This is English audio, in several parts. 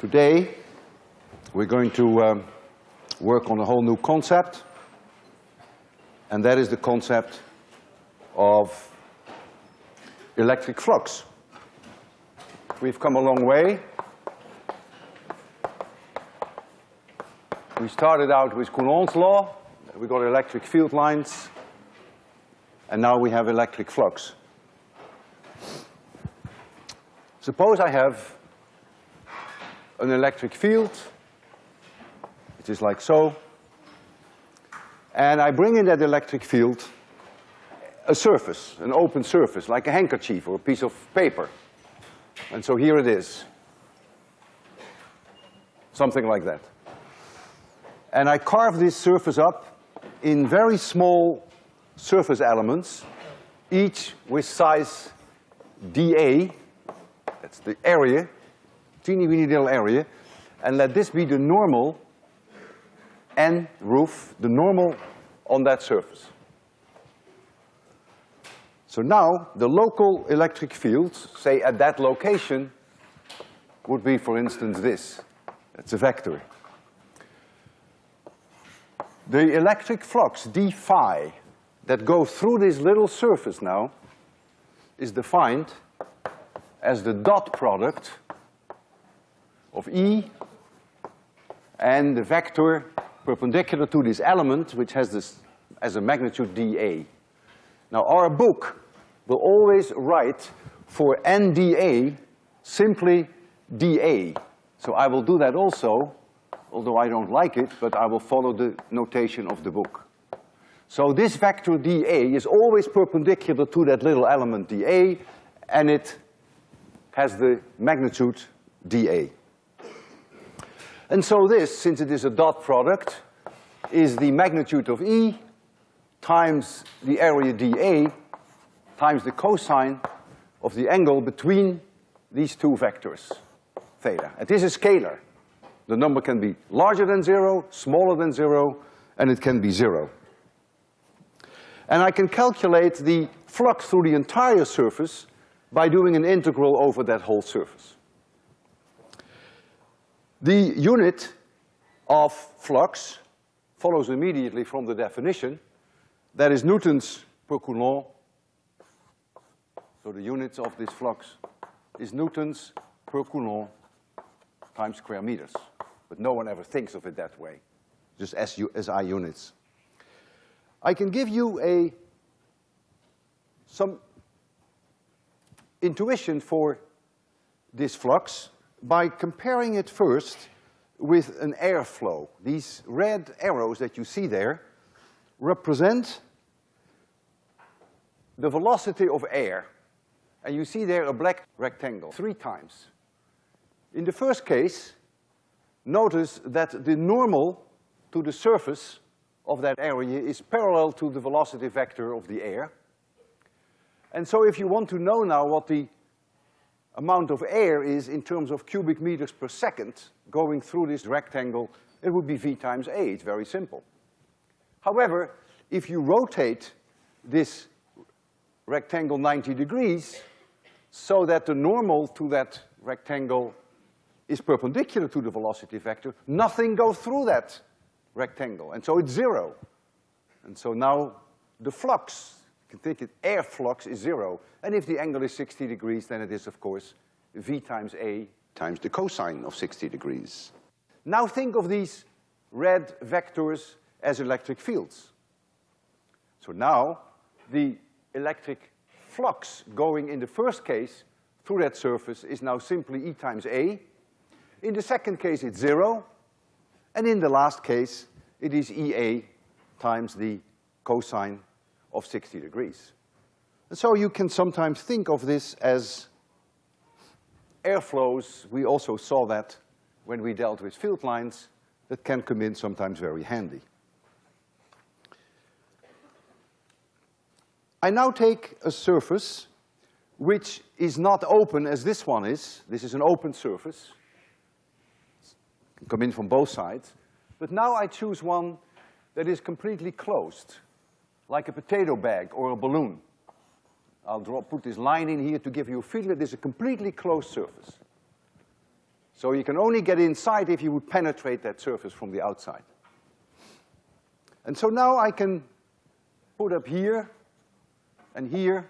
Today, we're going to um, work on a whole new concept, and that is the concept of electric flux. We've come a long way. We started out with Coulomb's law, we got electric field lines, and now we have electric flux. Suppose I have an electric field, it is like so, and I bring in that electric field a surface, an open surface, like a handkerchief or a piece of paper. And so here it is. Something like that. And I carve this surface up in very small surface elements, each with size dA, that's the area, teeny weeny little area, and let this be the normal N roof, the normal on that surface. So now, the local electric field, say at that location, would be, for instance, this. It's a vector. The electric flux, d phi, that goes through this little surface now, is defined as the dot product of E and the vector perpendicular to this element, which has this as a magnitude dA. Now our book will always write for NDA simply dA. So I will do that also, although I don't like it, but I will follow the notation of the book. So this vector dA is always perpendicular to that little element dA, and it has the magnitude dA. And so this, since it is a dot product, is the magnitude of E times the area dA times the cosine of the angle between these two vectors, theta. And this is scalar. The number can be larger than zero, smaller than zero, and it can be zero. And I can calculate the flux through the entire surface by doing an integral over that whole surface. The unit of flux follows immediately from the definition. That is newtons per coulomb. So the units of this flux is newtons per coulomb times square meters. But no one ever thinks of it that way, just SI units. I can give you a, some intuition for this flux by comparing it first with an airflow. These red arrows that you see there represent the velocity of air. And you see there a black rectangle, three times. In the first case, notice that the normal to the surface of that area is parallel to the velocity vector of the air. And so if you want to know now what the amount of air is in terms of cubic meters per second going through this rectangle, it would be V times A, it's very simple. However, if you rotate this rectangle ninety degrees so that the normal to that rectangle is perpendicular to the velocity vector, nothing goes through that rectangle, and so it's zero. And so now the flux can think it air flux is zero. And if the angle is 60 degrees, then it is, of course, V times A times the cosine of 60 degrees. Now think of these red vectors as electric fields. So now the electric flux going in the first case through that surface is now simply E times A. In the second case, it's zero. And in the last case, it is EA times the cosine of 60 degrees. And so you can sometimes think of this as airflows. We also saw that when we dealt with field lines that can come in sometimes very handy. I now take a surface which is not open as this one is. This is an open surface. It can come in from both sides. But now I choose one that is completely closed like a potato bag or a balloon. I'll draw, put this line in here to give you a feeling that this is a completely closed surface. So you can only get inside if you would penetrate that surface from the outside. And so now I can put up here and here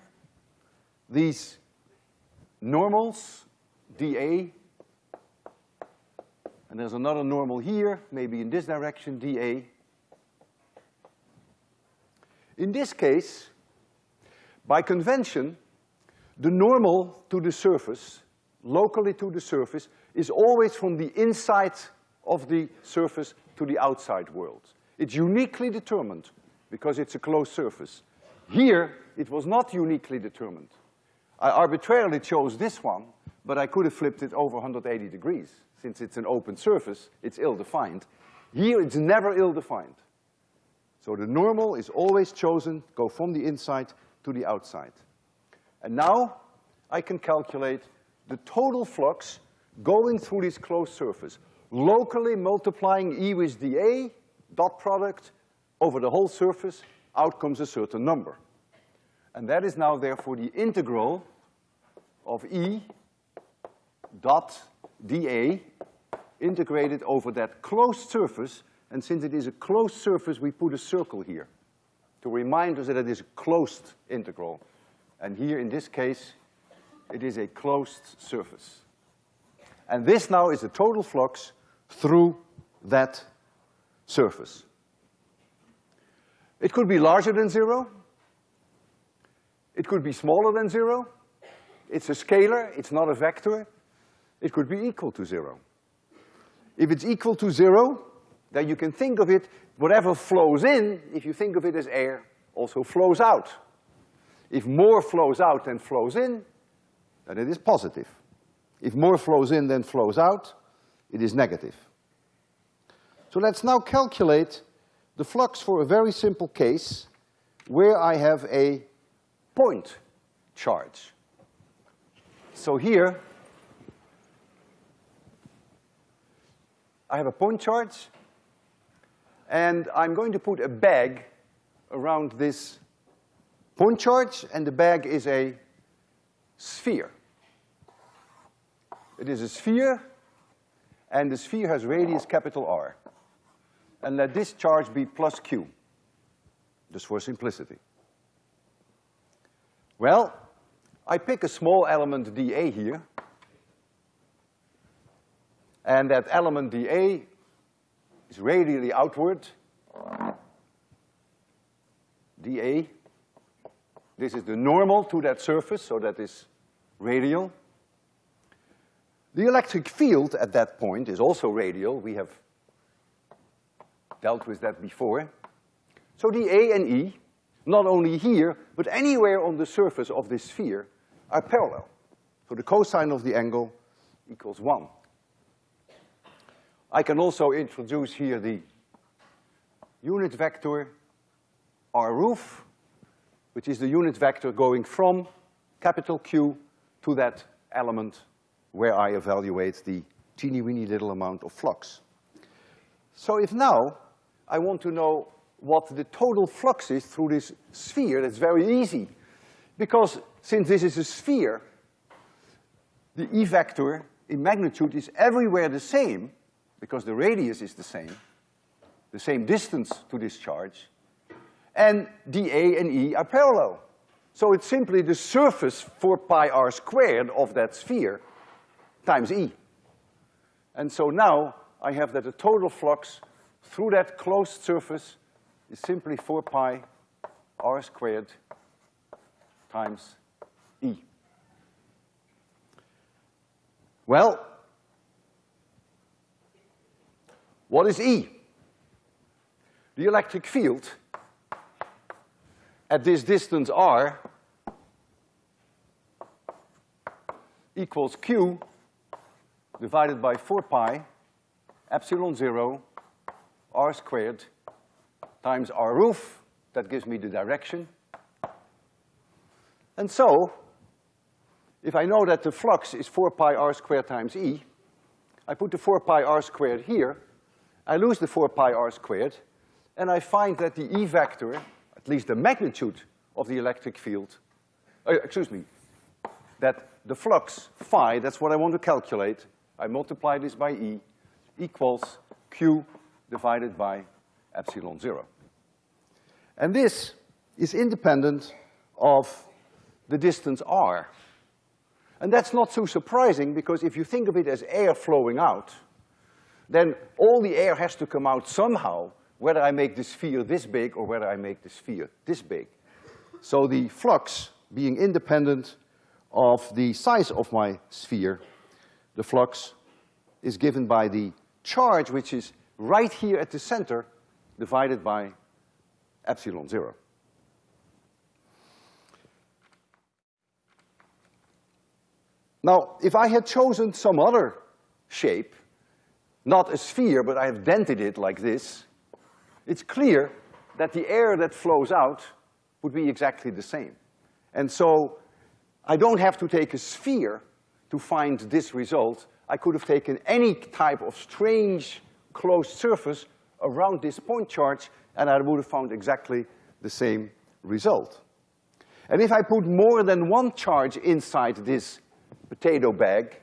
these normals, dA, and there's another normal here, maybe in this direction, dA. In this case, by convention, the normal to the surface, locally to the surface, is always from the inside of the surface to the outside world. It's uniquely determined because it's a closed surface. Here, it was not uniquely determined. I arbitrarily chose this one, but I could have flipped it over 180 degrees. Since it's an open surface, it's ill-defined. Here, it's never ill-defined. So the normal is always chosen, go from the inside to the outside. And now, I can calculate the total flux going through this closed surface, locally multiplying E with dA, dot product, over the whole surface, out comes a certain number. And that is now therefore the integral of E dot dA integrated over that closed surface, and since it is a closed surface, we put a circle here to remind us that it is a closed integral. And here, in this case, it is a closed surface. And this now is the total flux through that surface. It could be larger than zero. It could be smaller than zero. It's a scalar, it's not a vector. It could be equal to zero. If it's equal to zero, then you can think of it, whatever flows in, if you think of it as air, also flows out. If more flows out than flows in, then it is positive. If more flows in than flows out, it is negative. So let's now calculate the flux for a very simple case where I have a point charge. So here, I have a point charge, and I'm going to put a bag around this point charge, and the bag is a sphere. It is a sphere, and the sphere has radius capital R. And let this charge be plus Q, just for simplicity. Well, I pick a small element dA here, and that element dA is radially outward. dA, this is the normal to that surface, so that is radial. The electric field at that point is also radial. We have dealt with that before. So the A and E, not only here, but anywhere on the surface of this sphere, are parallel. So the cosine of the angle equals one. I can also introduce here the unit vector R roof, which is the unit vector going from capital Q to that element where I evaluate the teeny weeny little amount of flux. So if now I want to know what the total flux is through this sphere, that's very easy. Because since this is a sphere, the E vector in magnitude is everywhere the same, because the radius is the same, the same distance to this charge, and dA and E are parallel. So it's simply the surface four pi r squared of that sphere times E. And so now I have that the total flux through that closed surface is simply four pi r squared times E. Well, what is E? The electric field at this distance r equals Q divided by four pi epsilon zero r squared times r roof, that gives me the direction. And so, if I know that the flux is four pi r squared times E, I put the four pi r squared here, I lose the four pi r squared, and I find that the E vector, at least the magnitude of the electric field, uh, excuse me, that the flux phi, that's what I want to calculate, I multiply this by E equals Q divided by epsilon zero. And this is independent of the distance r. And that's not so surprising because if you think of it as air flowing out, then all the air has to come out somehow, whether I make the sphere this big or whether I make the sphere this big. So the flux being independent of the size of my sphere, the flux is given by the charge which is right here at the center divided by epsilon zero. Now, if I had chosen some other shape, not a sphere, but I have dented it like this, it's clear that the air that flows out would be exactly the same. And so I don't have to take a sphere to find this result. I could have taken any type of strange closed surface around this point charge and I would have found exactly the same result. And if I put more than one charge inside this potato bag,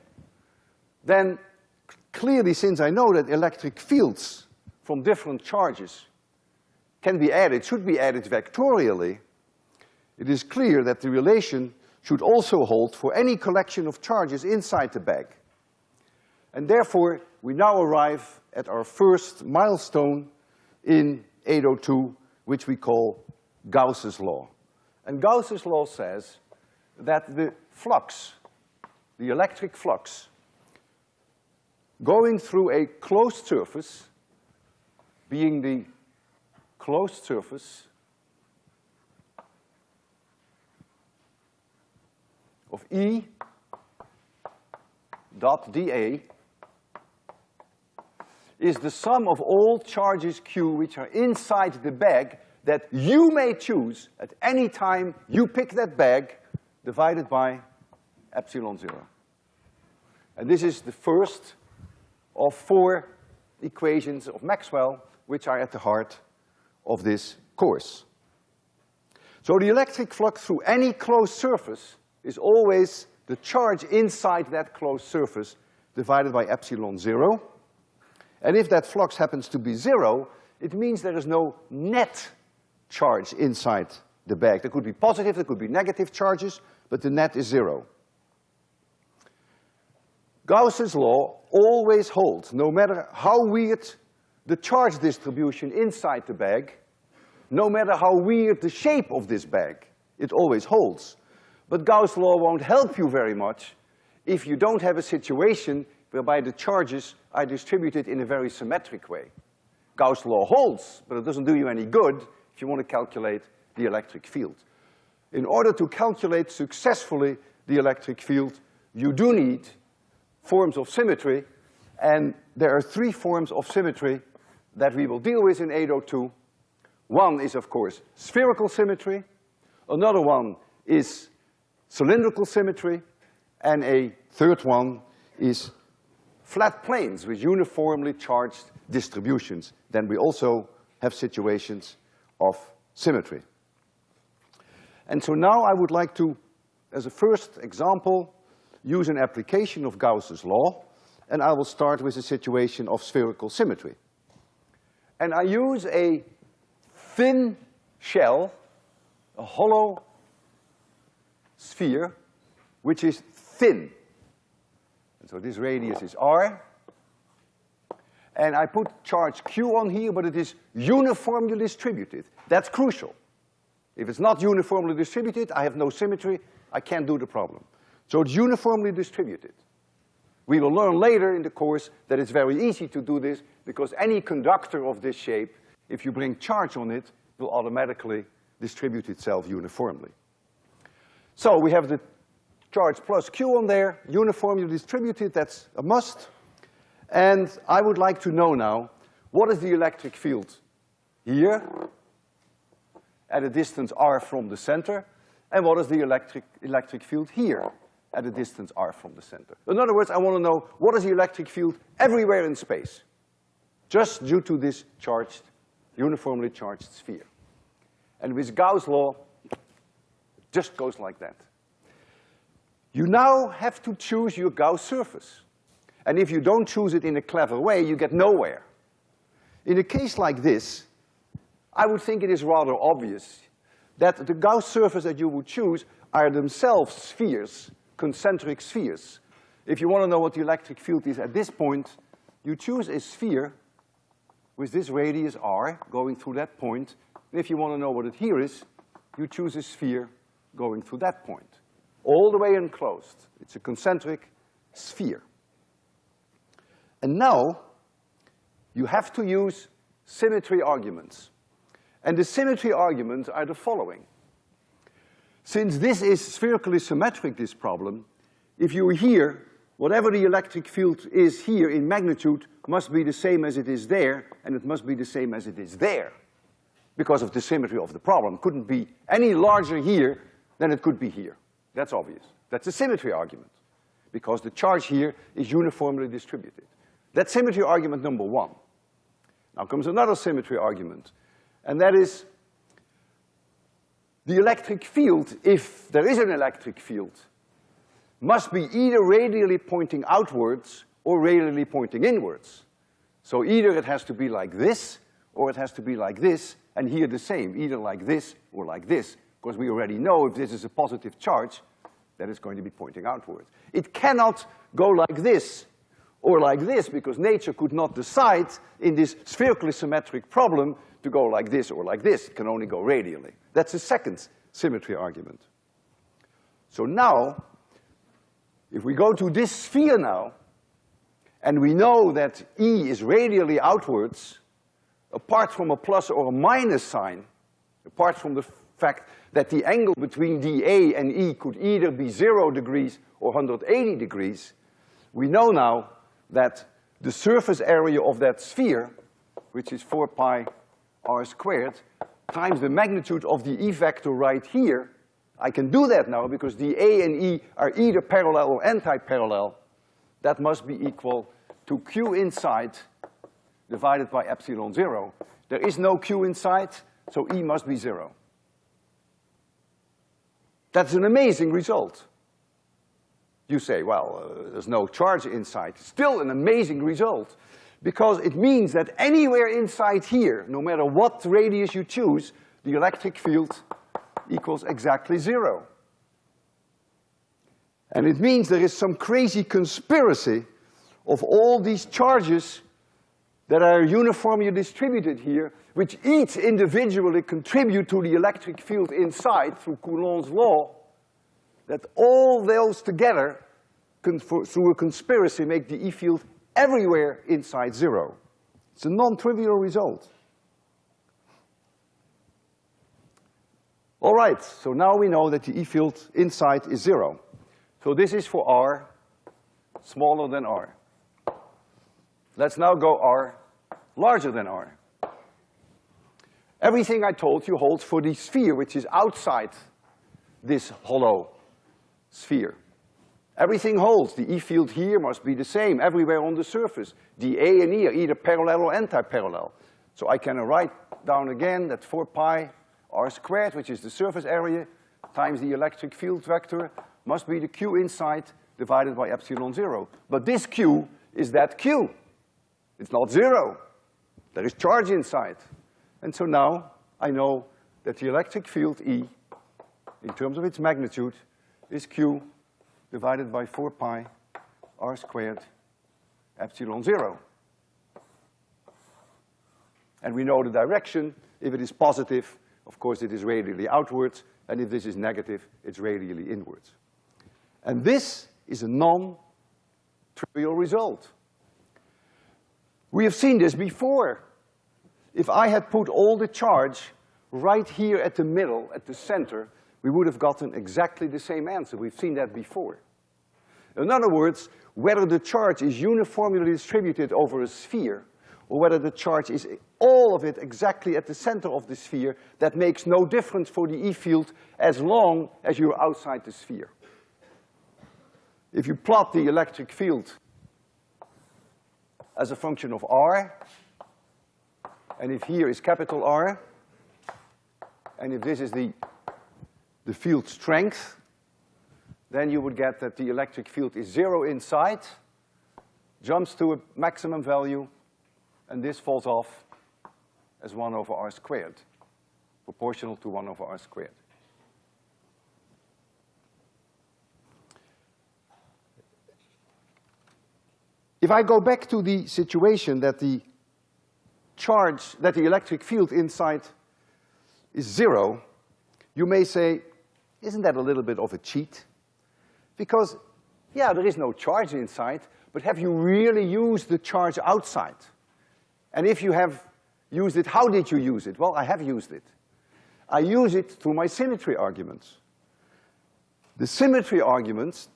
then clearly since I know that electric fields from different charges can be added, should be added vectorially, it is clear that the relation should also hold for any collection of charges inside the bag. And therefore, we now arrive at our first milestone in 802, which we call Gauss's law. And Gauss's law says that the flux, the electric flux, going through a closed surface, being the closed surface of E dot dA is the sum of all charges Q which are inside the bag that you may choose at any time you pick that bag divided by epsilon zero. And this is the first of four equations of Maxwell which are at the heart of this course. So the electric flux through any closed surface is always the charge inside that closed surface divided by epsilon zero. And if that flux happens to be zero, it means there is no net charge inside the bag. There could be positive, there could be negative charges, but the net is zero. Gauss's law always holds, no matter how weird the charge distribution inside the bag, no matter how weird the shape of this bag, it always holds. But Gauss's law won't help you very much if you don't have a situation whereby the charges are distributed in a very symmetric way. Gauss's law holds, but it doesn't do you any good if you want to calculate the electric field. In order to calculate successfully the electric field, you do need forms of symmetry, and there are three forms of symmetry that we will deal with in 802. One is, of course, spherical symmetry. Another one is cylindrical symmetry. And a third one is flat planes with uniformly charged distributions. Then we also have situations of symmetry. And so now I would like to, as a first example, use an application of Gauss's law, and I will start with a situation of spherical symmetry. And I use a thin shell, a hollow sphere, which is thin. And so this radius is r. And I put charge q on here, but it is uniformly distributed. That's crucial. If it's not uniformly distributed, I have no symmetry, I can't do the problem. So it's uniformly distributed. We will learn later in the course that it's very easy to do this because any conductor of this shape, if you bring charge on it, will automatically distribute itself uniformly. So we have the charge plus Q on there, uniformly distributed, that's a must. And I would like to know now, what is the electric field here at a distance r from the center, and what is the electric, electric field here at a distance r from the center. In other words, I want to know what is the electric field everywhere in space, just due to this charged, uniformly charged sphere. And with Gauss' law, it just goes like that. You now have to choose your Gauss surface. And if you don't choose it in a clever way, you get nowhere. In a case like this, I would think it is rather obvious that the Gauss surface that you would choose are themselves spheres, concentric spheres. If you want to know what the electric field is at this point, you choose a sphere with this radius r going through that point. And if you want to know what it here is, you choose a sphere going through that point. All the way enclosed. It's a concentric sphere. And now, you have to use symmetry arguments. And the symmetry arguments are the following. Since this is spherically symmetric, this problem, if you're here, whatever the electric field is here in magnitude must be the same as it is there, and it must be the same as it is there because of the symmetry of the problem. Couldn't be any larger here than it could be here. That's obvious. That's a symmetry argument because the charge here is uniformly distributed. That's symmetry argument number one. Now comes another symmetry argument, and that is the electric field, if there is an electric field, must be either radially pointing outwards or radially pointing inwards. So either it has to be like this, or it has to be like this, and here the same, either like this or like this, because we already know if this is a positive charge, that it's going to be pointing outwards. It cannot go like this or like this, because nature could not decide in this spherically symmetric problem to go like this or like this. It can only go radially. That's the second symmetry argument. So now, if we go to this sphere now, and we know that E is radially outwards, apart from a plus or a minus sign, apart from the fact that the angle between dA and E could either be zero degrees or 180 degrees, we know now that the surface area of that sphere, which is four pi r squared, times the magnitude of the E vector right here, I can do that now because the A and E are either parallel or anti-parallel. That must be equal to Q inside divided by epsilon zero. There is no Q inside, so E must be zero. That's an amazing result. You say, well, uh, there's no charge inside. Still an amazing result because it means that anywhere inside here, no matter what radius you choose, the electric field equals exactly zero. And it means there is some crazy conspiracy of all these charges that are uniformly distributed here, which each individually contribute to the electric field inside through Coulomb's law, that all those together, through a conspiracy, make the E field everywhere inside zero. It's a non-trivial result. All right, so now we know that the E field inside is zero. So this is for R smaller than R. Let's now go R larger than R. Everything I told you holds for the sphere which is outside this hollow sphere. Everything holds. The E field here must be the same everywhere on the surface. The A and E are either parallel or anti-parallel. So I can write down again that four pi r squared, which is the surface area, times the electric field vector, must be the Q inside divided by epsilon zero. But this Q is that Q. It's not zero. There is charge inside. And so now I know that the electric field E, in terms of its magnitude, is Q divided by four pi r squared epsilon zero. And we know the direction. If it is positive, of course it is radially outwards, and if this is negative, it's radially inwards. And this is a non-trivial result. We have seen this before. If I had put all the charge right here at the middle, at the center, we would have gotten exactly the same answer. We've seen that before. In other words, whether the charge is uniformly distributed over a sphere or whether the charge is all of it exactly at the center of the sphere, that makes no difference for the E field as long as you're outside the sphere. If you plot the electric field as a function of R, and if here is capital R, and if this is the the field strength, then you would get that the electric field is zero inside, jumps to a maximum value, and this falls off as one over r squared, proportional to one over r squared. If I go back to the situation that the charge, that the electric field inside is zero, you may say, isn't that a little bit of a cheat? Because, yeah, there is no charge inside, but have you really used the charge outside? And if you have used it, how did you use it? Well, I have used it. I use it through my symmetry arguments. The symmetry arguments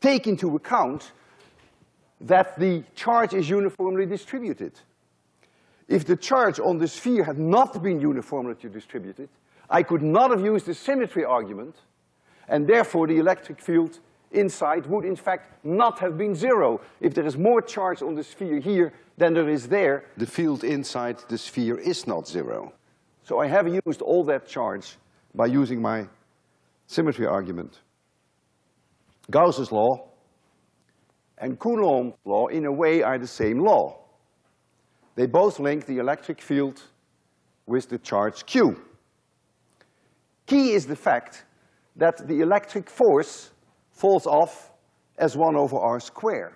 take into account that the charge is uniformly distributed. If the charge on the sphere had not been uniformly distributed, I could not have used the symmetry argument, and therefore the electric field inside would in fact not have been zero. If there is more charge on the sphere here than there is there, the field inside the sphere is not zero. So I have used all that charge by using my symmetry argument. Gauss's law and Coulomb's law in a way are the same law. They both link the electric field with the charge Q. Key is the fact that the electric force falls off as one over r squared.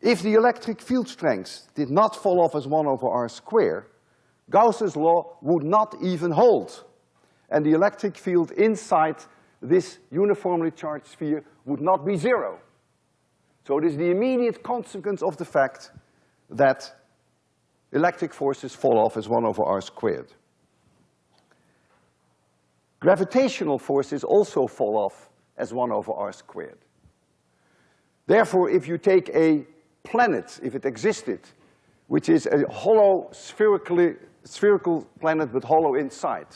If the electric field strength did not fall off as one over r squared, Gauss's law would not even hold. And the electric field inside this uniformly charged sphere would not be zero. So it is the immediate consequence of the fact that electric forces fall off as one over r squared. Gravitational forces also fall off as one over r squared. Therefore, if you take a planet, if it existed, which is a hollow spherically, spherical planet but hollow inside,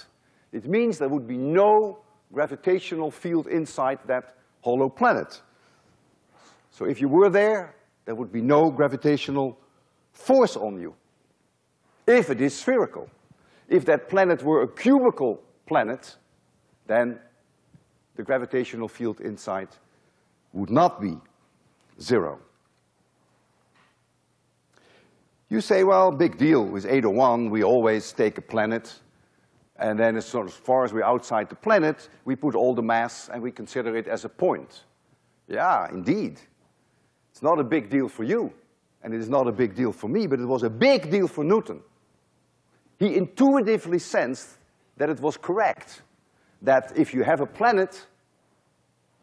it means there would be no gravitational field inside that hollow planet. So if you were there, there would be no gravitational force on you, if it is spherical. If that planet were a cubical planet, then the gravitational field inside would not be zero. You say, well, big deal, with 801 we always take a planet and then as, far as we're outside the planet, we put all the mass and we consider it as a point. Yeah, indeed. It's not a big deal for you, and it is not a big deal for me, but it was a big deal for Newton. He intuitively sensed that it was correct, that if you have a planet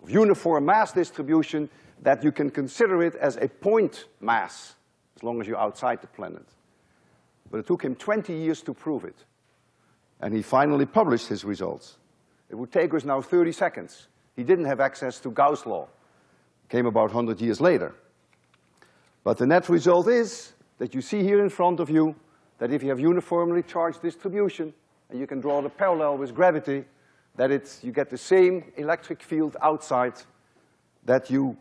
of uniform mass distribution, that you can consider it as a point mass, as long as you're outside the planet. But it took him twenty years to prove it. And he finally published his results. It would take us now thirty seconds. He didn't have access to Gauss' law. Came about hundred years later. But the net result is that you see here in front of you that if you have uniformly charged distribution, and you can draw the parallel with gravity, that it's, you get the same electric field outside that you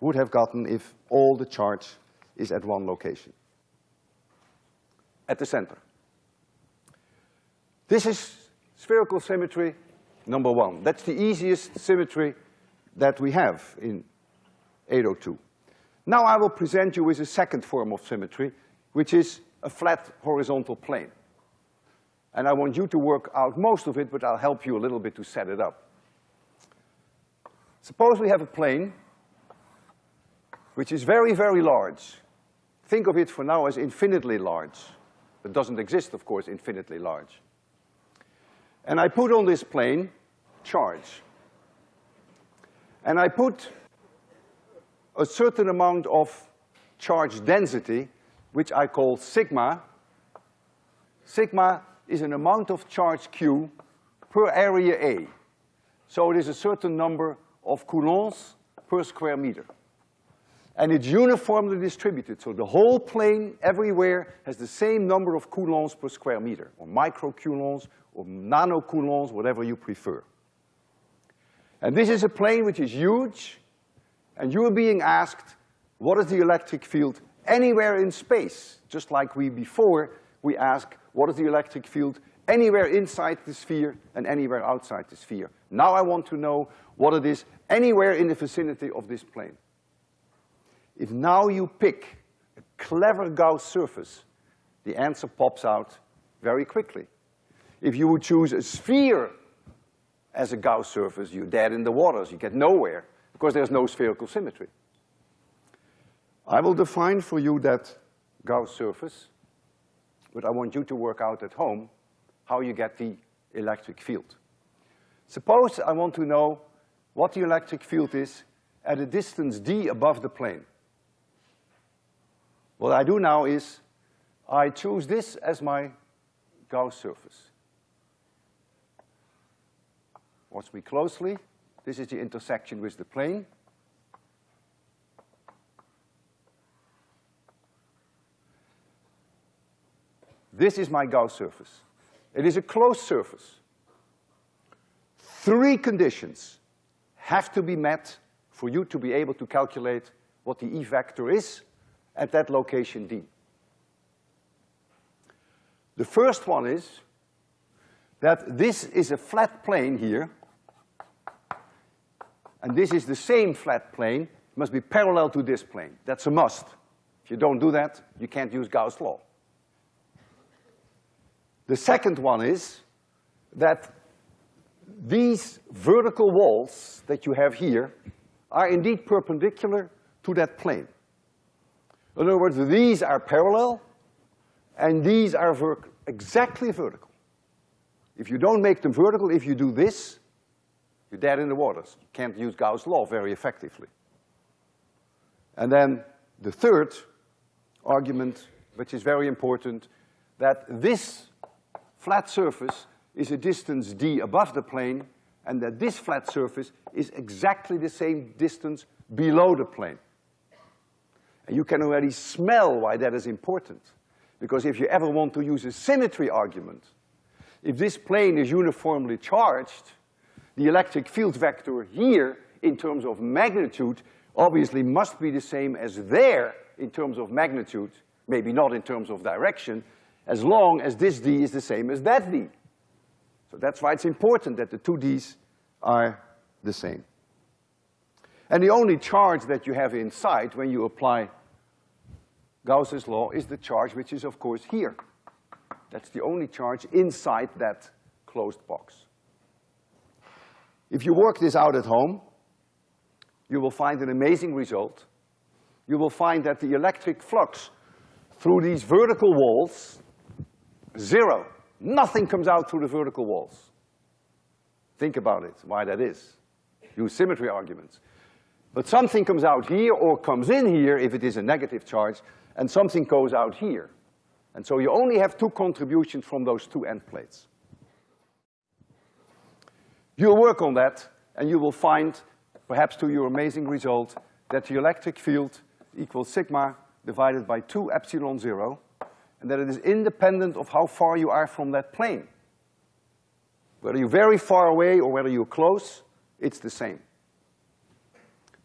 would have gotten if all the charge is at one location. At the center. This is spherical symmetry number one. That's the easiest symmetry that we have in 802. Now I will present you with a second form of symmetry, which is a flat horizontal plane. And I want you to work out most of it, but I'll help you a little bit to set it up. Suppose we have a plane which is very, very large. Think of it for now as infinitely large. It doesn't exist, of course, infinitely large. And I put on this plane charge. And I put a certain amount of charge density, which I call sigma. Sigma is an amount of charge Q per area A. So it is a certain number of coulombs per square meter. And it's uniformly distributed, so the whole plane everywhere has the same number of coulombs per square meter, or microcoulombs, or nanocoulombs, whatever you prefer. And this is a plane which is huge, and you are being asked, what is the electric field anywhere in space? Just like we before, we ask, what is the electric field anywhere inside the sphere and anywhere outside the sphere? Now I want to know what it is anywhere in the vicinity of this plane. if now you pick a clever Gauss surface, the answer pops out very quickly. If you would choose a sphere as a Gauss surface, you're dead in the waters, you get nowhere, because there's no spherical symmetry. I will define for you that Gauss surface, but I want you to work out at home how you get the electric field. Suppose I want to know what the electric field is at a distance d above the plane. What I do now is I choose this as my Gauss surface. Watch me closely. This is the intersection with the plane. This is my Gauss surface. It is a closed surface. Three conditions have to be met for you to be able to calculate what the E vector is at that location D. The first one is that this is a flat plane here, and this is the same flat plane, must be parallel to this plane. That's a must. If you don't do that, you can't use Gauss' law. The second one is that these vertical walls that you have here are indeed perpendicular to that plane. In other words, these are parallel and these are ver exactly vertical. If you don't make them vertical, if you do this, you're dead in the waters. You can't use Gauss' law very effectively. And then the third argument, which is very important, that this flat surface is a distance d above the plane, and that this flat surface is exactly the same distance below the plane. And you can already smell why that is important. Because if you ever want to use a symmetry argument, if this plane is uniformly charged, the electric field vector here, in terms of magnitude, obviously must be the same as there in terms of magnitude, maybe not in terms of direction, as long as this D is the same as that D. So that's why it's important that the two Ds are the same. And the only charge that you have inside when you apply Gauss's law is the charge which is of course here. That's the only charge inside that closed box. If you work this out at home, you will find an amazing result. You will find that the electric flux through these vertical walls Zero. Nothing comes out through the vertical walls. Think about it, why that is. Use symmetry arguments. But something comes out here or comes in here if it is a negative charge, and something goes out here. And so you only have two contributions from those two end plates. You'll work on that, and you will find, perhaps to your amazing result, that the electric field equals sigma divided by two epsilon zero, and that it is independent of how far you are from that plane. Whether you're very far away or whether you're close, it's the same.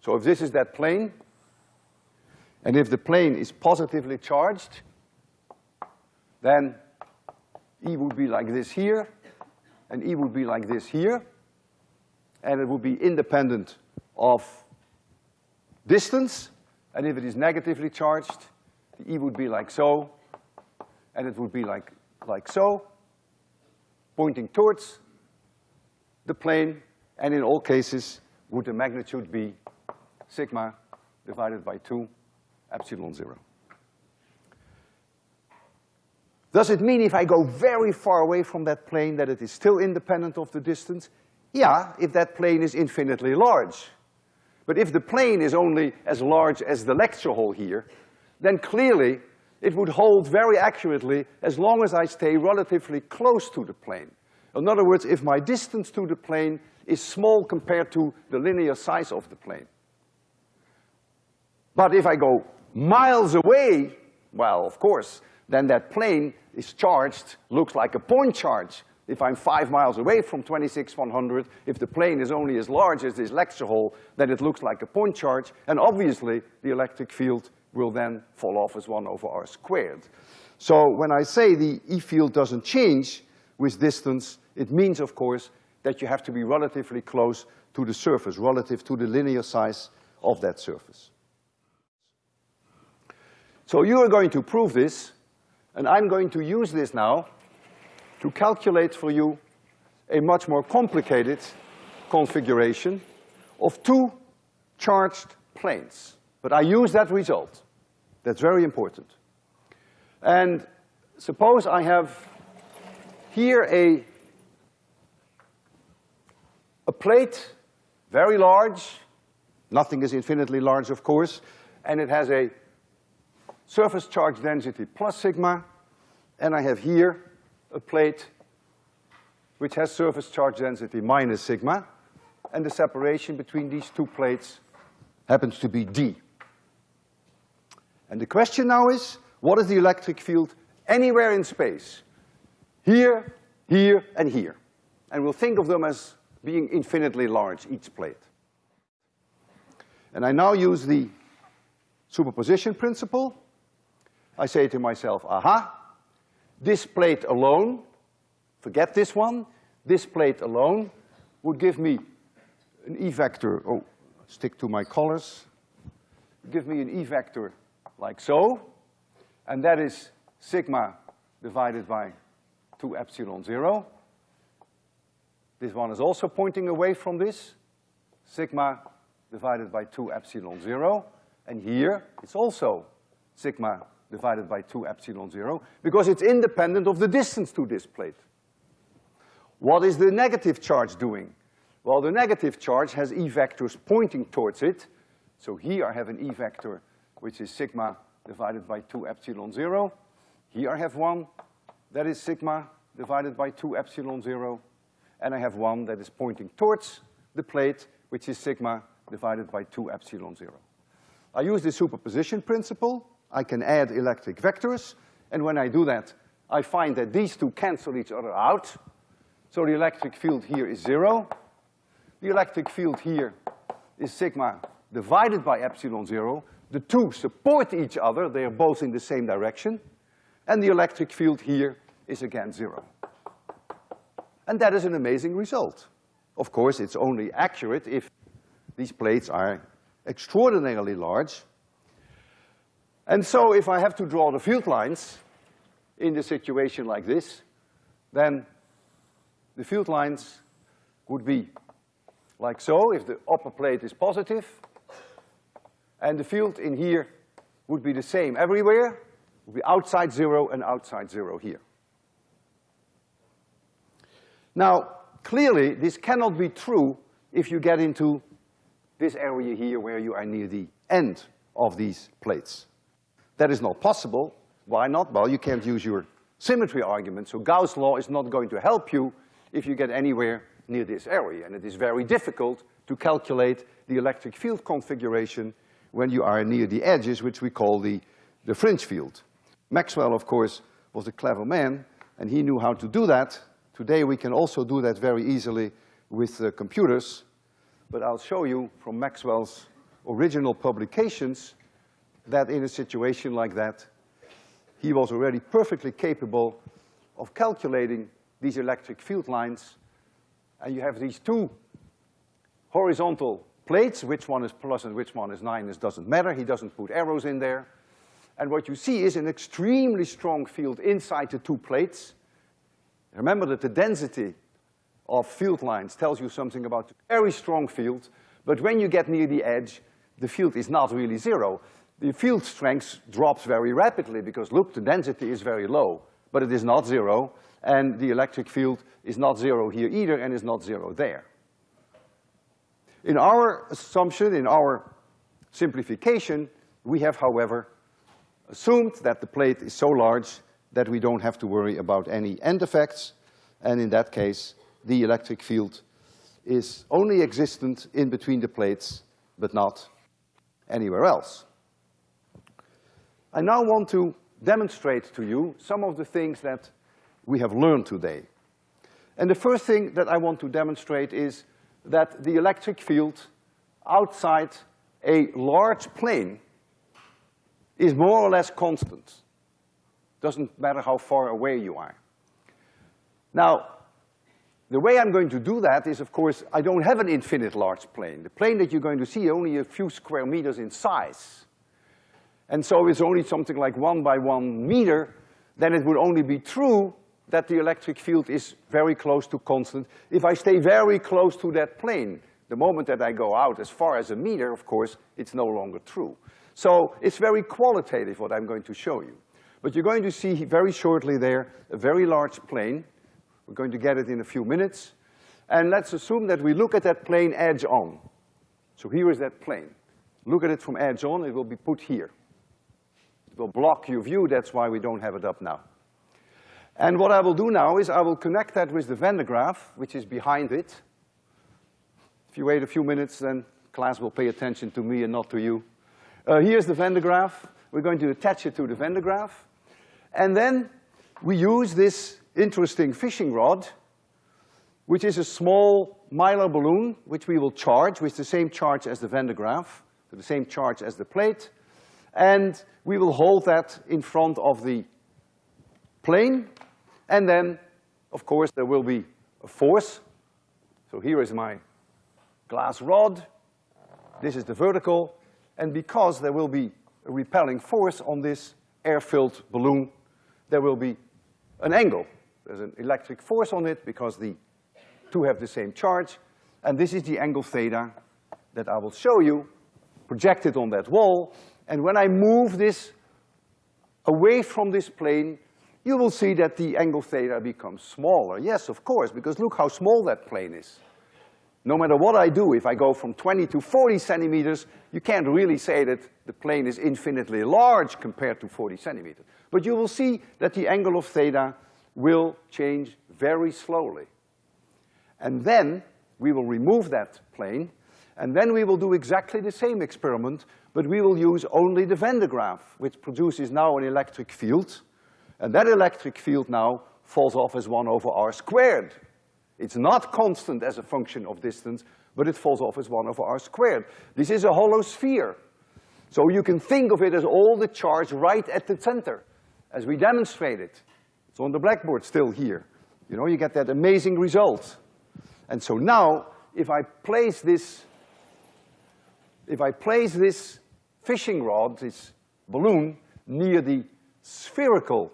So if this is that plane, and if the plane is positively charged, then E would be like this here, and E would be like this here, and it would be independent of distance, and if it is negatively charged, the E would be like so, and it would be like, like so, pointing towards the plane, and in all cases, would the magnitude be sigma divided by two epsilon zero. Does it mean if I go very far away from that plane that it is still independent of the distance? Yeah, if that plane is infinitely large. But if the plane is only as large as the lecture hall here, then clearly it would hold very accurately as long as I stay relatively close to the plane. In other words, if my distance to the plane is small compared to the linear size of the plane. But if I go miles away, well, of course, then that plane is charged, looks like a point charge. If I'm five miles away from 26100, if the plane is only as large as this lecture hall, then it looks like a point charge, and obviously the electric field will then fall off as one over r squared. So when I say the E field doesn't change with distance, it means, of course, that you have to be relatively close to the surface, relative to the linear size of that surface. So you are going to prove this, and I'm going to use this now to calculate for you a much more complicated configuration of two charged planes. But I use that result. That's very important. And suppose I have here a, a plate, very large, nothing is infinitely large, of course, and it has a surface charge density plus sigma, and I have here a plate which has surface charge density minus sigma, and the separation between these two plates happens to be d. And the question now is, what is the electric field anywhere in space? Here, here, and here. And we'll think of them as being infinitely large, each plate. And I now use the superposition principle. I say to myself, aha, this plate alone, forget this one, this plate alone would give me an E vector, oh, stick to my colors, give me an E vector like so, and that is sigma divided by two epsilon zero. This one is also pointing away from this, sigma divided by two epsilon zero, and here it's also sigma divided by two epsilon zero, because it's independent of the distance to this plate. What is the negative charge doing? Well, the negative charge has E vectors pointing towards it. So here I have an E vector, which is sigma divided by two epsilon zero. Here I have one that is sigma divided by two epsilon zero. And I have one that is pointing towards the plate, which is sigma divided by two epsilon zero. I use the superposition principle. I can add electric vectors, and when I do that, I find that these two cancel each other out. So the electric field here is zero. The electric field here is sigma divided by epsilon zero. The two support each other, they are both in the same direction. And the electric field here is again zero. And that is an amazing result. Of course, it's only accurate if these plates are extraordinarily large, and so if I have to draw the field lines in the situation like this, then the field lines would be like so, if the upper plate is positive, and the field in here would be the same everywhere, would be outside zero and outside zero here. Now, clearly, this cannot be true if you get into this area here where you are near the end of these plates. That is not possible. Why not? Well, you can't use your symmetry argument, so Gauss' law is not going to help you if you get anywhere near this area, and it is very difficult to calculate the electric field configuration when you are near the edges, which we call the, the fringe field. Maxwell, of course, was a clever man, and he knew how to do that. Today we can also do that very easily with uh, computers, but I'll show you from Maxwell's original publications that in a situation like that, he was already perfectly capable of calculating these electric field lines. And you have these two horizontal plates, which one is plus and which one is nine, minus doesn't matter. He doesn't put arrows in there. And what you see is an extremely strong field inside the two plates. Remember that the density of field lines tells you something about very strong field, but when you get near the edge, the field is not really zero the field strength drops very rapidly because look, the density is very low, but it is not zero, and the electric field is not zero here either and is not zero there. In our assumption, in our simplification, we have, however, assumed that the plate is so large that we don't have to worry about any end effects, and in that case, the electric field is only existent in between the plates, but not anywhere else. I now want to demonstrate to you some of the things that we have learned today. And the first thing that I want to demonstrate is that the electric field outside a large plane is more or less constant. Doesn't matter how far away you are. Now, the way I'm going to do that is, of course, I don't have an infinite large plane. The plane that you're going to see only a few square meters in size. and so it's only something like one by one meter, then it would only be true that the electric field is very close to constant if I stay very close to that plane. The moment that I go out as far as a meter, of course, it's no longer true. So it's very qualitative what I'm going to show you. But you're going to see very shortly there a very large plane. We're going to get it in a few minutes. And let's assume that we look at that plane edge on. So here is that plane. Look at it from edge on, it will be put here. It will block your view, that's why we don't have it up now. And what I will do now is I will connect that with the Van de Graaff, which is behind it. If you wait a few minutes, then class will pay attention to me and not to you. Uh, here's the Van de Graaff. We're going to attach it to the Van de Graaff. And then we use this interesting fishing rod, which is a small mylar balloon, which we will charge with the same charge as the Van de Graaff, the same charge as the plate. And we will hold that in front of the plane. And then, of course, there will be a force. So here is my glass rod. This is the vertical. And because there will be a repelling force on this air-filled balloon, there will be an angle. There's an electric force on it because the two have the same charge, and this is the angle theta that I will show you projected on that wall, and when I move this away from this plane, you will see that the angle theta becomes smaller. Yes, of course, because look how small that plane is. No matter what I do, if I go from twenty to forty centimeters, you can't really say that the plane is infinitely large compared to forty centimeters. But you will see that the angle of theta will change very slowly. And then we will remove that plane, and then we will do exactly the same experiment, but we will use only the Van de Graaff, which produces now an electric field, and that electric field now falls off as one over r squared. It's not constant as a function of distance, but it falls off as one over r squared. This is a hollow sphere. So you can think of it as all the charge right at the center, as we demonstrated. It's on the blackboard still here. You know, you get that amazing result. And so now, if I place this, if I place this fishing rod, this balloon, near the spherical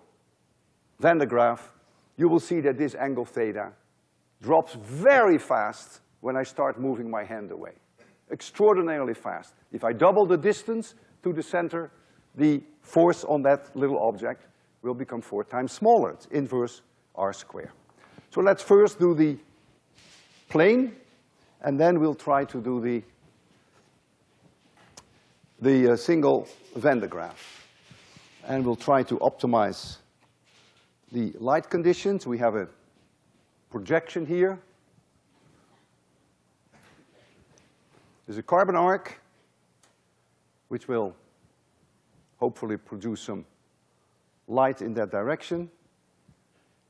Van de Graaff, you will see that this angle theta drops very fast when I start moving my hand away. Extraordinarily fast. If I double the distance to the center, the force on that little object will become four times smaller. It's inverse r squared. So let's first do the plane, and then we'll try to do the, the uh, single Van de Graaff. And we'll try to optimize the light conditions. We have a projection here. There's a carbon arc, which will hopefully produce some light in that direction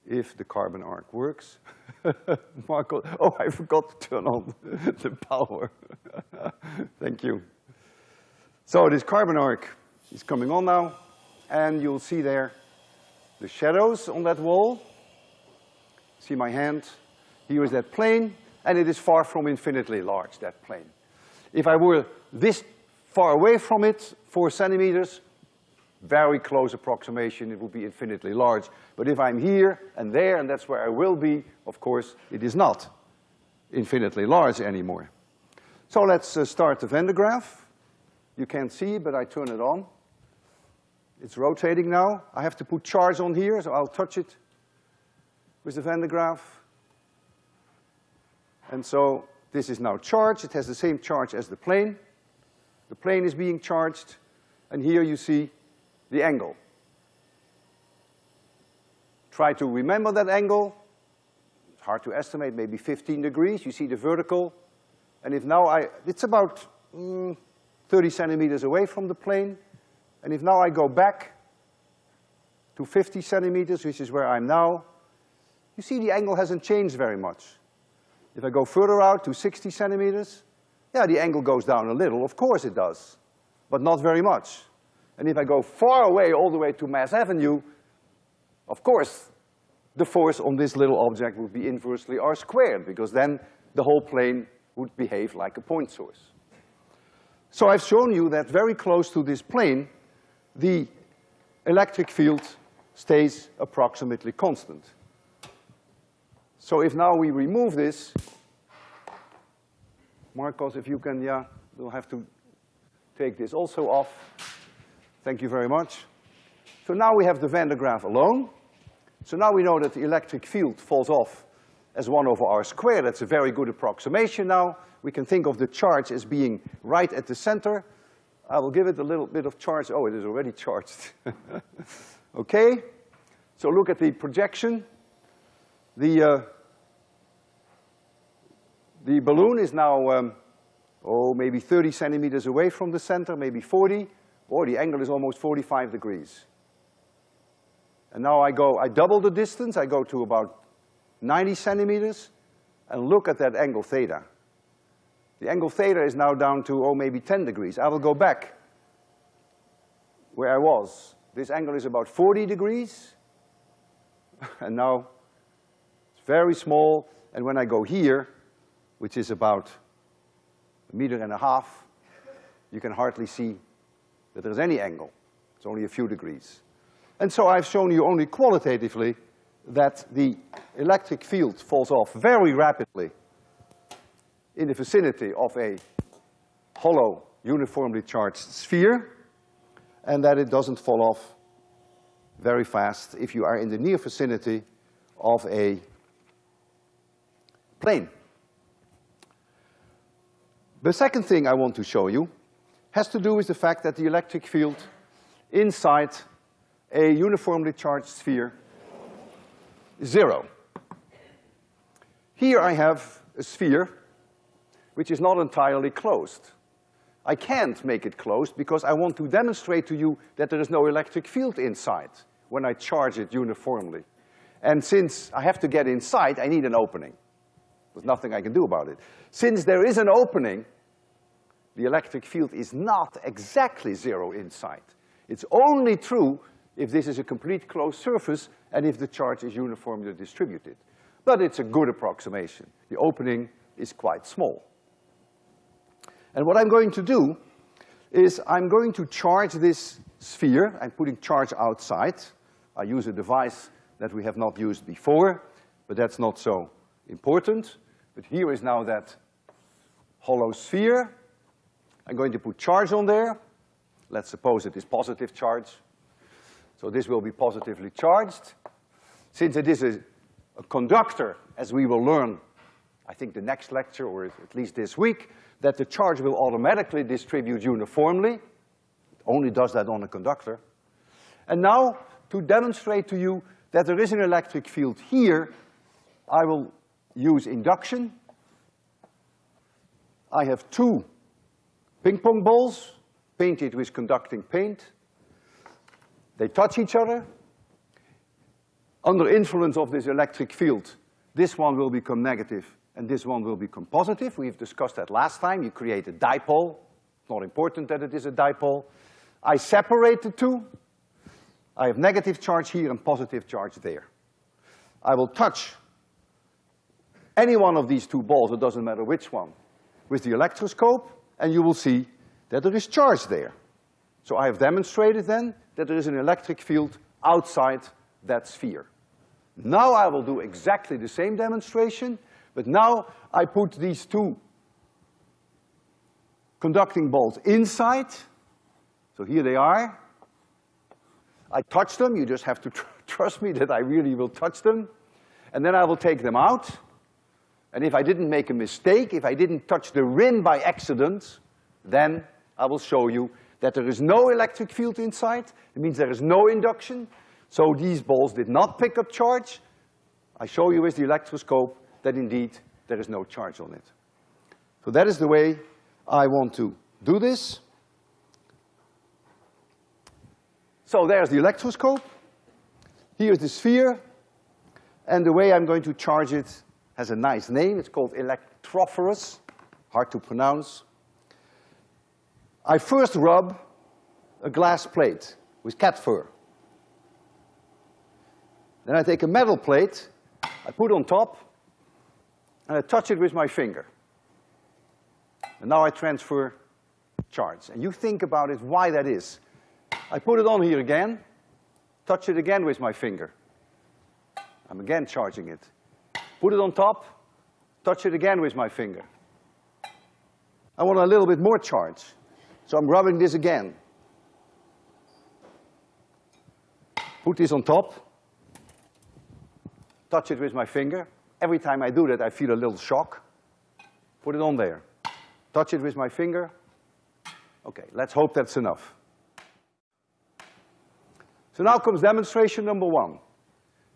if the carbon arc works. Marco, oh, I forgot to turn on the power. Thank you. So this carbon arc is coming on now, and you'll see there the shadows on that wall. See my hand? Here is that plane, and it is far from infinitely large, that plane. If I were this far away from it, four centimeters, very close approximation, it would be infinitely large. But if I'm here and there, and that's where I will be, of course, it is not infinitely large anymore. So let's uh, start the Van de Graaff. You can't see, but I turn it on. It's rotating now. I have to put charge on here, so I'll touch it with the Van de Graaff. And so this is now charged. It has the same charge as the plane. The plane is being charged, and here you see the angle. Try to remember that angle. It's hard to estimate, maybe fifteen degrees. You see the vertical. And if now I, it's about mm, thirty centimeters away from the plane. And if now I go back to fifty centimeters, which is where I'm now, you see the angle hasn't changed very much. If I go further out to sixty centimeters, yeah, the angle goes down a little, of course it does, but not very much. And if I go far away, all the way to Mass Avenue, of course, the force on this little object would be inversely r squared, because then the whole plane would behave like a point source. So I've shown you that very close to this plane, the electric field stays approximately constant. So if now we remove this, Marcos, if you can, yeah, we'll have to take this also off. Thank you very much. So now we have the Van de Graaff alone. So now we know that the electric field falls off as one over r squared. That's a very good approximation now. We can think of the charge as being right at the center. I will give it a little bit of charge. Oh, it is already charged. okay? So look at the projection. The, uh, the balloon is now, um, oh, maybe 30 centimeters away from the center, maybe 40. Or the angle is almost 45 degrees. And now I go, I double the distance, I go to about 90 centimeters, and look at that angle theta. The angle theta is now down to, oh, maybe 10 degrees. I will go back where I was. This angle is about 40 degrees, and now it's very small, and when I go here, which is about a meter and a half, you can hardly see that there's any angle. It's only a few degrees. And so I've shown you only qualitatively that the electric field falls off very rapidly in the vicinity of a hollow, uniformly charged sphere, and that it doesn't fall off very fast if you are in the near vicinity of a plane. The second thing I want to show you has to do with the fact that the electric field inside a uniformly charged sphere is zero. Here I have a sphere which is not entirely closed. I can't make it closed because I want to demonstrate to you that there is no electric field inside when I charge it uniformly. And since I have to get inside, I need an opening. There's nothing I can do about it. Since there is an opening, the electric field is not exactly zero inside. It's only true if this is a complete closed surface and if the charge is uniformly distributed. But it's a good approximation. The opening is quite small. And what I'm going to do is I'm going to charge this sphere. I'm putting charge outside. I use a device that we have not used before, but that's not so important. But here is now that hollow sphere. I'm going to put charge on there. Let's suppose it is positive charge. So this will be positively charged. Since it is a, a conductor, as we will learn, I think the next lecture, or at least this week, that the charge will automatically distribute uniformly. It only does that on a conductor. And now, to demonstrate to you that there is an electric field here, I will use induction. I have two ping pong balls painted with conducting paint. They touch each other. Under influence of this electric field, this one will become negative and this one will become positive. We've discussed that last time. You create a dipole. It's not important that it is a dipole. I separate the two. I have negative charge here and positive charge there. I will touch any one of these two balls, it doesn't matter which one, with the electroscope, and you will see that there is charge there. So I have demonstrated then that there is an electric field outside that sphere. Now I will do exactly the same demonstration, but now I put these two conducting balls inside. So here they are. I touch them, you just have to tr trust me that I really will touch them. And then I will take them out. And if I didn't make a mistake, if I didn't touch the rim by accident, then I will show you that there is no electric field inside. It means there is no induction. So these balls did not pick up charge. I show you with the electroscope that indeed there is no charge on it. So that is the way I want to do this. So there's the electroscope. Here's the sphere. And the way I'm going to charge it has a nice name. It's called electrophorus, hard to pronounce. I first rub a glass plate with cat fur. Then I take a metal plate, I put on top, and I touch it with my finger. And now I transfer charge. And you think about it, why that is. I put it on here again, touch it again with my finger. I'm again charging it. Put it on top, touch it again with my finger. I want a little bit more charge, so I'm rubbing this again. Put this on top, touch it with my finger. Every time I do that, I feel a little shock. Put it on there. Touch it with my finger. Okay, let's hope that's enough. So now comes demonstration number one.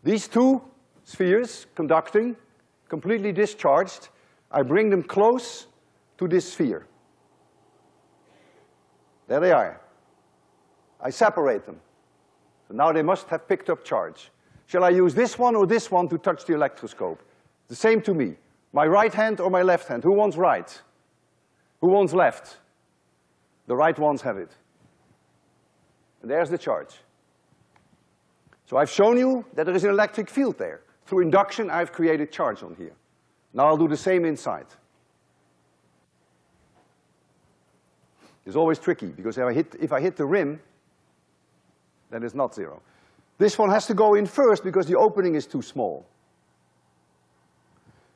These two spheres conducting, completely discharged, I bring them close to this sphere. There they are. I separate them. So now they must have picked up charge. Shall I use this one or this one to touch the electroscope? The same to me. My right hand or my left hand? Who wants right? Who wants left? The right ones have it. And there's the charge. So I've shown you that there is an electric field there. Through induction, I've created charge on here. Now I'll do the same inside. It's always tricky, because if I hit, if I hit the rim, then it's not zero. This one has to go in first because the opening is too small.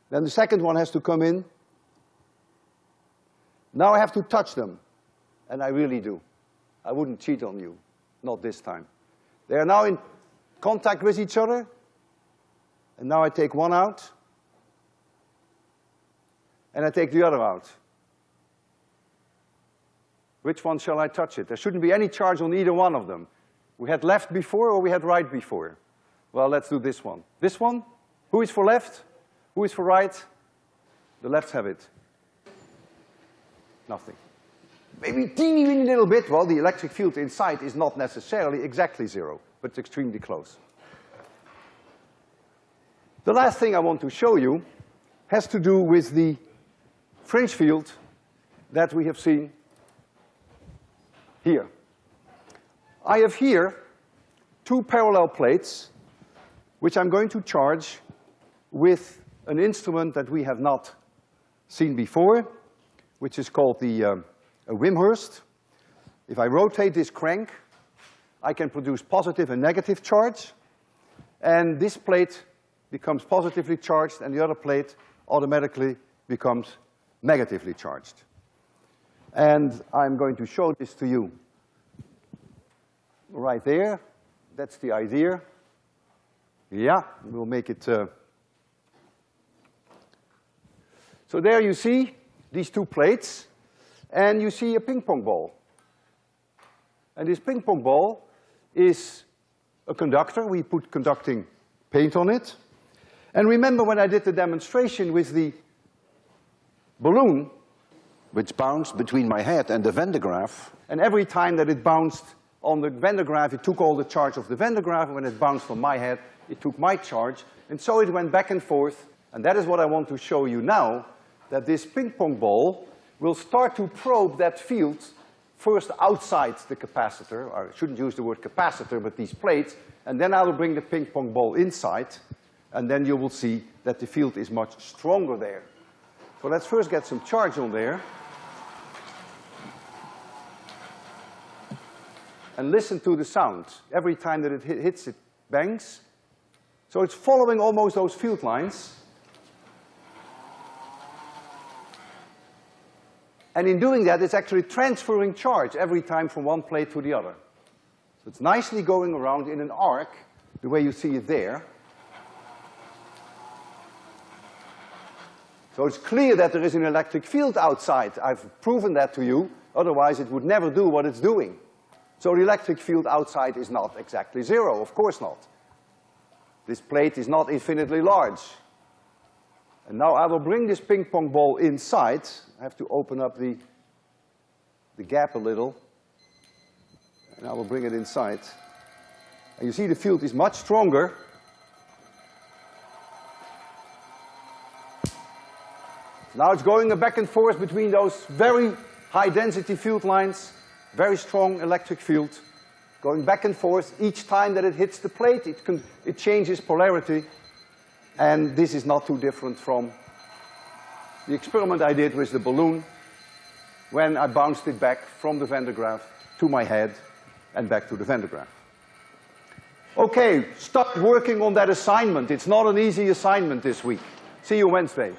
Then the second one has to come in. Now I have to touch them, and I really do. I wouldn't cheat on you, not this time. They are now in contact with each other, and now I take one out, and I take the other out. Which one shall I touch it? There shouldn't be any charge on either one of them. We had left before or we had right before? Well, let's do this one. This one? Who is for left? Who is for right? The lefts have it. Nothing. Maybe teeny weeny little bit. Well, the electric field inside is not necessarily exactly zero, but it's extremely close. The last thing I want to show you has to do with the fringe field that we have seen here. I have here two parallel plates which I'm going to charge with an instrument that we have not seen before, which is called the uh, Wimshurst. If I rotate this crank, I can produce positive and negative charge, and this plate becomes positively charged and the other plate automatically becomes negatively charged. And I'm going to show this to you right there. That's the idea. Yeah, we'll make it, uh, so there you see these two plates, and you see a ping pong ball. And this ping pong ball is a conductor. We put conducting paint on it. And remember when I did the demonstration with the balloon, which bounced between my head and the Van de Graaff, and every time that it bounced on the Van de Graaff, it took all the charge of the Van de Graaff, and when it bounced on my head, it took my charge, and so it went back and forth, and that is what I want to show you now, that this ping pong ball will start to probe that field first outside the capacitor, or I shouldn't use the word capacitor, but these plates, and then I will bring the ping pong ball inside, and then you will see that the field is much stronger there. So let's first get some charge on there. And listen to the sound. Every time that it hits, it bangs. So it's following almost those field lines. And in doing that, it's actually transferring charge every time from one plate to the other. So it's nicely going around in an arc, the way you see it there. So it's clear that there is an electric field outside. I've proven that to you, otherwise it would never do what it's doing. So the electric field outside is not exactly zero, of course not. This plate is not infinitely large. And now I will bring this ping pong ball inside. I have to open up the, the gap a little. And I will bring it inside. And you see the field is much stronger Now it's going back and forth between those very high density field lines, very strong electric field, going back and forth. Each time that it hits the plate, it, can, it changes polarity. And this is not too different from the experiment I did with the balloon when I bounced it back from the Van de Graaff to my head. and back to the Van de Graaff. Okay, start working on that assignment. It's not an easy assignment this week. See you Wednesday.